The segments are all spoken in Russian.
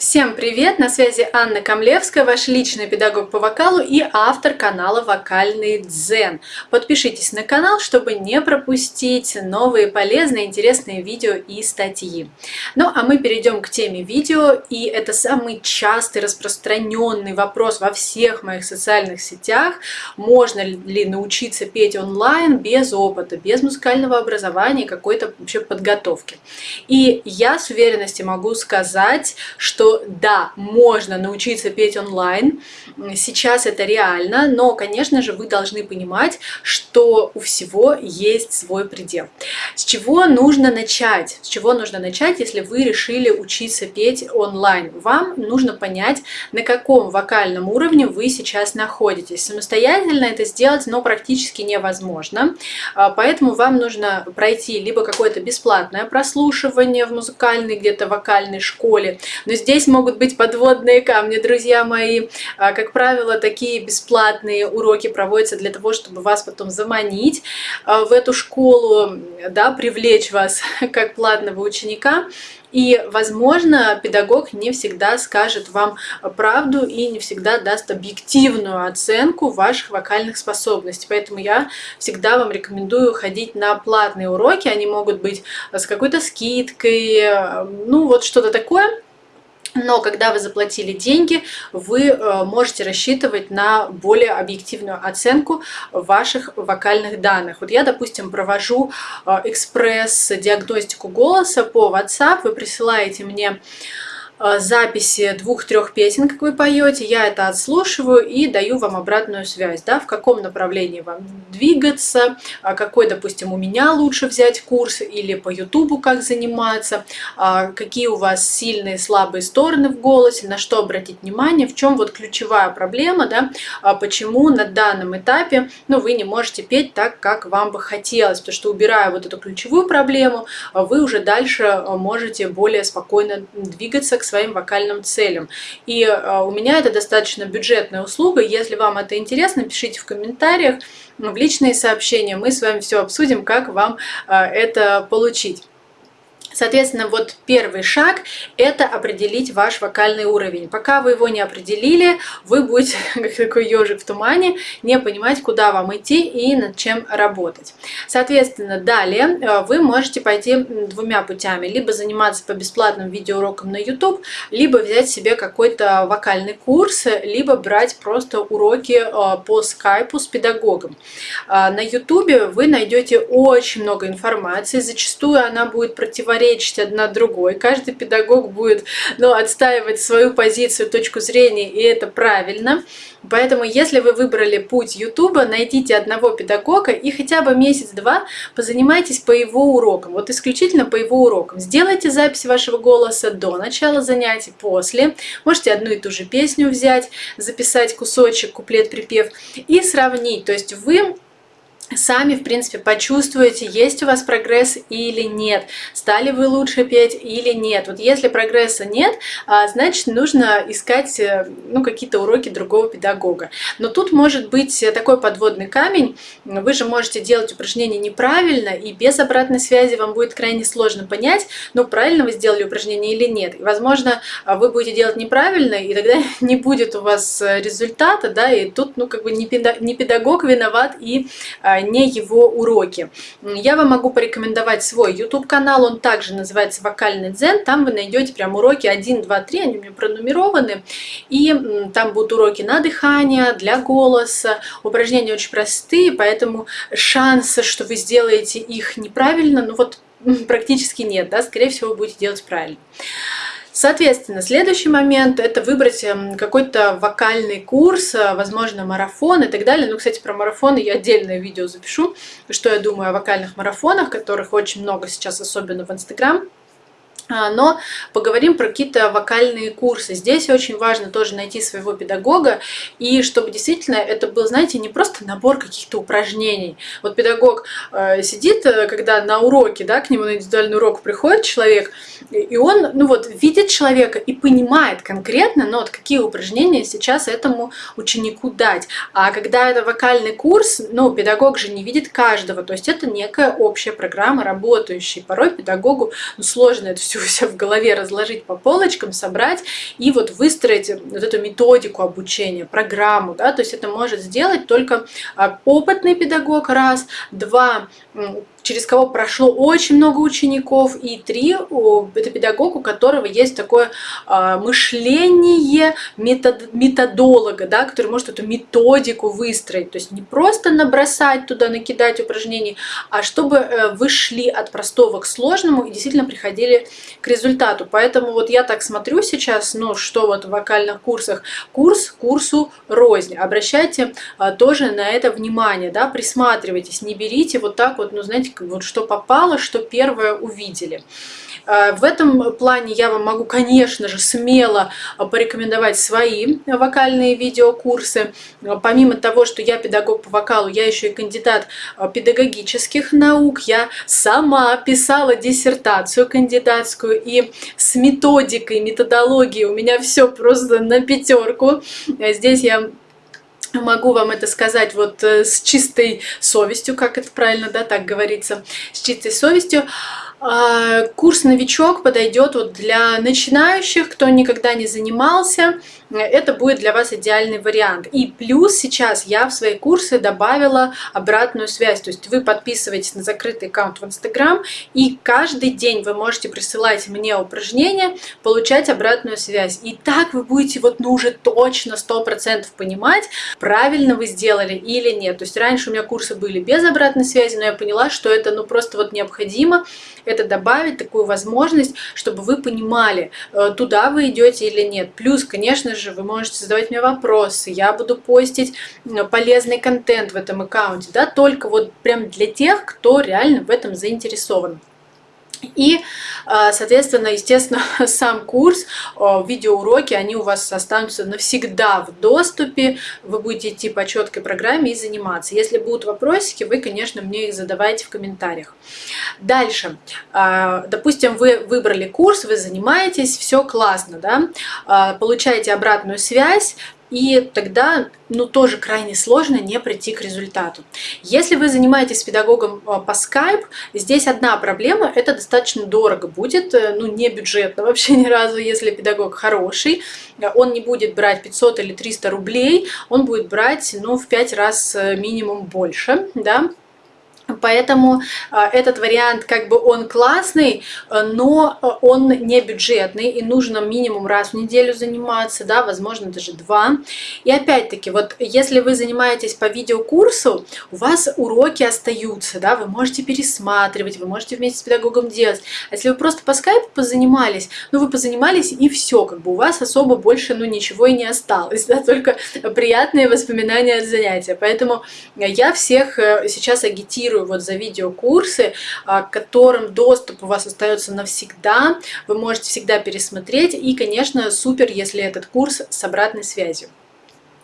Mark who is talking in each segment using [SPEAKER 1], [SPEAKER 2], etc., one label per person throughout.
[SPEAKER 1] Всем привет! На связи Анна Камлевская, ваш личный педагог по вокалу и автор канала Вокальный Дзен. Подпишитесь на канал, чтобы не пропустить новые полезные, интересные видео и статьи. Ну а мы перейдем к теме видео, и это самый частый, распространенный вопрос во всех моих социальных сетях. Можно ли научиться петь онлайн без опыта, без музыкального образования какой-то вообще подготовки? И я с уверенностью могу сказать, что да, можно научиться петь онлайн, сейчас это реально, но, конечно же, вы должны понимать, что у всего есть свой предел. С чего нужно начать? С чего нужно начать, если вы решили учиться петь онлайн? Вам нужно понять, на каком вокальном уровне вы сейчас находитесь. Самостоятельно это сделать, но практически невозможно, а, поэтому вам нужно пройти либо какое-то бесплатное прослушивание в музыкальной где-то вокальной школе, но здесь Здесь могут быть подводные камни, друзья мои. А, как правило, такие бесплатные уроки проводятся для того, чтобы вас потом заманить а, в эту школу, да, привлечь вас как платного ученика. И, возможно, педагог не всегда скажет вам правду и не всегда даст объективную оценку ваших вокальных способностей. Поэтому я всегда вам рекомендую ходить на платные уроки. Они могут быть с какой-то скидкой, ну вот что-то такое но когда вы заплатили деньги, вы э, можете рассчитывать на более объективную оценку ваших вокальных данных. Вот я, допустим, провожу э, экспресс-диагностику голоса по WhatsApp, вы присылаете мне записи двух-трех песен, как вы поете, я это отслушиваю и даю вам обратную связь, да, в каком направлении вам двигаться, а какой, допустим, у меня лучше взять курс или по ютубу как заниматься, а какие у вас сильные, слабые стороны в голосе, на что обратить внимание, в чем вот ключевая проблема, да, а почему на данном этапе, ну, вы не можете петь так, как вам бы хотелось, потому что убирая вот эту ключевую проблему, вы уже дальше можете более спокойно двигаться к своим вокальным целям. И э, у меня это достаточно бюджетная услуга. Если вам это интересно, пишите в комментариях, в личные сообщения. Мы с вами все обсудим, как вам э, это получить. Соответственно, вот первый шаг – это определить ваш вокальный уровень. Пока вы его не определили, вы будете, как такой ежик в тумане, не понимать, куда вам идти и над чем работать. Соответственно, далее э, вы можете пойти двумя путями. Либо заниматься по бесплатным видеоурокам на YouTube, либо взять себе какой-то вокальный курс, либо брать просто уроки э, по скайпу с педагогом. Э, на YouTube вы найдете очень много информации, зачастую она будет противоречить противоречить одна другой. Каждый педагог будет ну, отстаивать свою позицию, точку зрения, и это правильно. Поэтому, если вы выбрали путь Ютуба, найдите одного педагога и хотя бы месяц-два позанимайтесь по его урокам. Вот исключительно по его урокам. Сделайте запись вашего голоса до начала занятий, после. Можете одну и ту же песню взять, записать кусочек, куплет-припев и сравнить. То есть вы сами, в принципе, почувствуете, есть у вас прогресс или нет, стали вы лучше петь или нет. Вот если прогресса нет, а, значит, нужно искать э, ну, какие-то уроки другого педагога. Но тут может быть такой подводный камень, вы же можете делать упражнение неправильно, и без обратной связи вам будет крайне сложно понять, ну, правильно вы сделали упражнение или нет. И, возможно, а, вы будете делать неправильно, и тогда не будет у вас э, результата, да, и тут, ну, как бы не педагог виноват, и а, не его уроки. Я вам могу порекомендовать свой YouTube канал, он также называется Вокальный Дзен, там вы найдете прям уроки 1, 2, 3, они у меня пронумерованы, и там будут уроки на дыхание, для голоса, упражнения очень простые, поэтому шанса, что вы сделаете их неправильно, ну вот практически нет, да, скорее всего, будете делать правильно. Соответственно, следующий момент – это выбрать эм, какой-то вокальный курс, э, возможно, марафон и так далее. Ну, кстати, про марафоны я отдельное видео запишу, что я думаю о вокальных марафонах, которых очень много сейчас, особенно в Инстаграм. А, но поговорим про какие-то вокальные курсы. Здесь очень важно тоже найти своего педагога, и чтобы действительно это был, знаете, не просто набор каких-то упражнений. Вот педагог э, сидит, э, когда на уроке, да, к нему на индивидуальный урок приходит человек, и он, ну вот, видит человека и понимает конкретно, ну вот, какие упражнения сейчас этому ученику дать. А когда это вокальный курс, ну, педагог же не видит каждого, то есть это некая общая программа, работающая. Порой педагогу ну, сложно это все себя в голове разложить по полочкам, собрать и вот выстроить вот эту методику обучения, программу, да, то есть это может сделать только а, опытный педагог, раз, два, через кого прошло очень много учеников, и три, это педагог, у которого есть такое а, мышление метод, методолога, да, который может эту методику выстроить, то есть не просто набросать туда, накидать упражнений, а чтобы э, вы шли от простого к сложному и действительно приходили к результату. Поэтому вот я так смотрю сейчас, ну что вот в вокальных курсах, курс курсу рознь. Обращайте а, тоже на это внимание, да, присматривайтесь, не берите вот так вот, ну знаете, вот что попало, что первое увидели. А, в этом плане я вам могу, конечно же, смело порекомендовать свои вокальные видеокурсы. Помимо того, что я педагог по вокалу, я еще и кандидат педагогических наук. Я сама писала диссертацию кандидатскую и с методикой, методологией у меня все просто на пятерку. Здесь я Могу вам это сказать вот э, с чистой совестью, как это правильно, да, так говорится, с чистой совестью. А, курс «Новичок» подойдет вот для начинающих, кто никогда не занимался. Это будет для вас идеальный вариант. И плюс сейчас я в свои курсы добавила обратную связь. То есть вы подписываетесь на закрытый аккаунт в Инстаграм, и каждый день вы можете присылать мне упражнения, получать обратную связь. И так вы будете вот ну уже точно 100% понимать, правильно вы сделали или нет. То есть раньше у меня курсы были без обратной связи, но я поняла, что это ну просто вот необходимо это добавить, такую возможность, чтобы вы понимали, э, туда вы идете или нет. Плюс, конечно же, вы можете задавать мне вопросы, я буду постить полезный контент в этом аккаунте, да, только вот прям для тех, кто реально в этом заинтересован. И, а, соответственно, естественно, сам курс, видеоуроки, они у вас останутся навсегда в доступе. Вы будете идти по четкой программе и заниматься. Если будут вопросики, вы, конечно, мне их задавайте в комментариях. Дальше. А, допустим, вы выбрали курс, вы занимаетесь, все классно, да? Получаете обратную связь, и тогда ну, тоже крайне сложно не прийти к результату. Если вы занимаетесь педагогом а, по Skype, здесь одна проблема, это достаточно дорого будет, э, ну не бюджетно вообще ни разу, если педагог хороший, он не будет брать 500 или 300 рублей, он будет брать ну, в 5 раз э, минимум больше, да, Поэтому а, этот вариант, как бы он классный, э, но э, он не бюджетный, и нужно минимум раз в неделю заниматься, да, возможно, даже два. И опять-таки, вот если вы занимаетесь по видеокурсу, у вас уроки остаются, да, вы можете пересматривать, вы можете вместе с педагогом делать. А если вы просто по скайпу позанимались, ну, вы позанимались, и все, как бы у вас особо больше, ну, ничего и не осталось, да, только приятные воспоминания от занятия. Поэтому я всех э, сейчас агитирую вот за видеокурсы, а, к которым доступ у вас остается навсегда. Вы можете всегда пересмотреть. И, конечно, супер, если этот курс с обратной связью.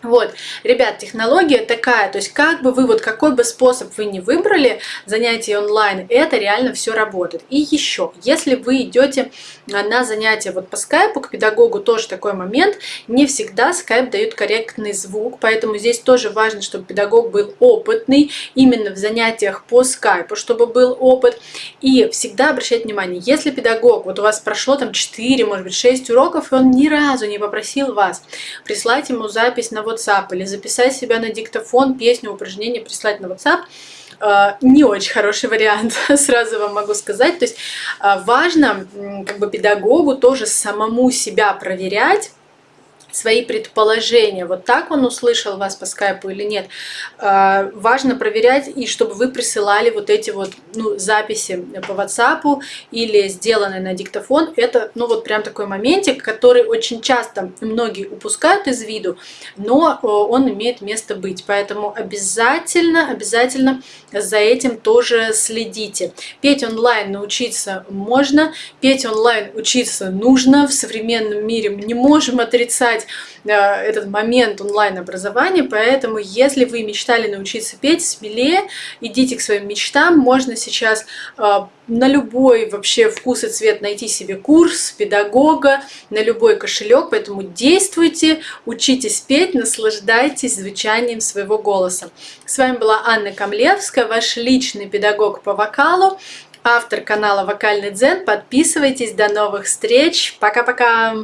[SPEAKER 1] Вот, ребят, технология такая, то есть как бы вы, вот какой бы способ вы не выбрали занятий онлайн, это реально все работает. И еще, если вы идете на занятия вот по скайпу, к педагогу тоже такой момент, не всегда скайп дает корректный звук, поэтому здесь тоже важно, чтобы педагог был опытный именно в занятиях по скайпу, чтобы был опыт. И всегда обращать внимание, если педагог, вот у вас прошло там 4, может быть 6 уроков, и он ни разу не попросил вас прислать ему запись на WhatsApp или записать себя на диктофон, песню, упражнение прислать на WhatsApp, э, не очень хороший вариант, сразу вам могу сказать. То есть э, важно как бы педагогу тоже самому себя проверять, свои предположения, вот так он услышал вас по скайпу или нет. А, важно проверять, и чтобы вы присылали вот эти вот ну, записи по WhatsApp или сделанные на диктофон. Это ну вот прям такой моментик, который очень часто многие упускают из виду, но он имеет место быть. Поэтому обязательно, обязательно за этим тоже следите. Петь онлайн научиться можно, петь онлайн учиться нужно. В современном мире мы не можем отрицать этот момент онлайн-образования, поэтому если вы мечтали научиться петь, смелее идите к своим мечтам, можно сейчас э, на любой вообще вкус и цвет найти себе курс педагога, на любой кошелек, поэтому действуйте, учитесь петь, наслаждайтесь звучанием своего голоса. С вами была Анна Камлевская, ваш личный педагог по вокалу. автор канала Вокальный Дзен. Подписывайтесь. До новых встреч. Пока-пока.